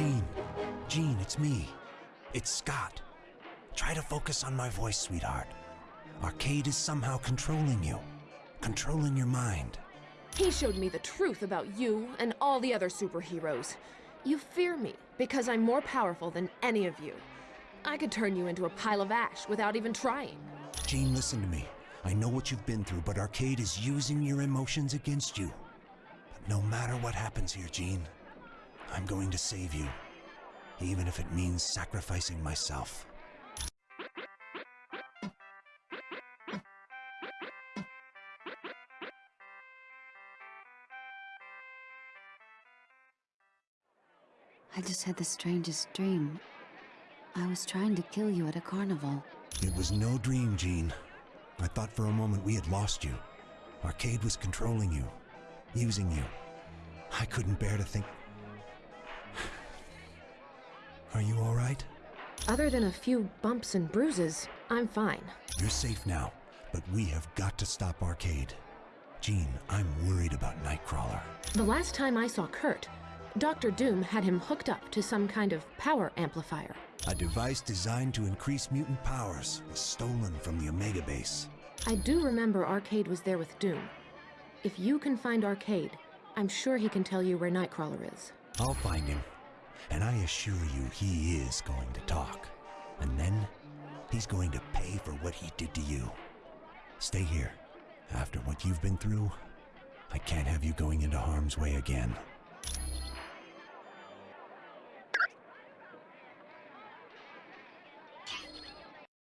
Jean. Jean, it's me. It's Scott. Try to focus on my voice, sweetheart. Arcade is somehow controlling you, controlling your mind. He showed me the truth about you and all the other superheroes. You fear me because I'm more powerful than any of you. I could turn you into a pile of ash without even trying. Jean, listen to me. I know what you've been through, but Arcade is using your emotions against you. But no matter what happens here, Jean, I'm going to save you. Even if it means sacrificing myself. I just had the strangest dream. I was trying to kill you at a carnival. It was no dream, Jean. I thought for a moment we had lost you. Arcade was controlling you, using you. I couldn't bear to think. Are you all right? Other than a few bumps and bruises, I'm fine. You're safe now, but we have got to stop Arcade. Jean, I'm worried about Nightcrawler. The last time I saw Kurt, Dr. Doom had him hooked up to some kind of power amplifier. A device designed to increase mutant powers was stolen from the Omega base. I do remember Arcade was there with Doom. If you can find Arcade, I'm sure he can tell you where Nightcrawler is. I'll find him. And I assure you he is going to talk. And then he's going to pay for what he did to you. Stay here. After what you've been through, I can't have you going into harm's way again.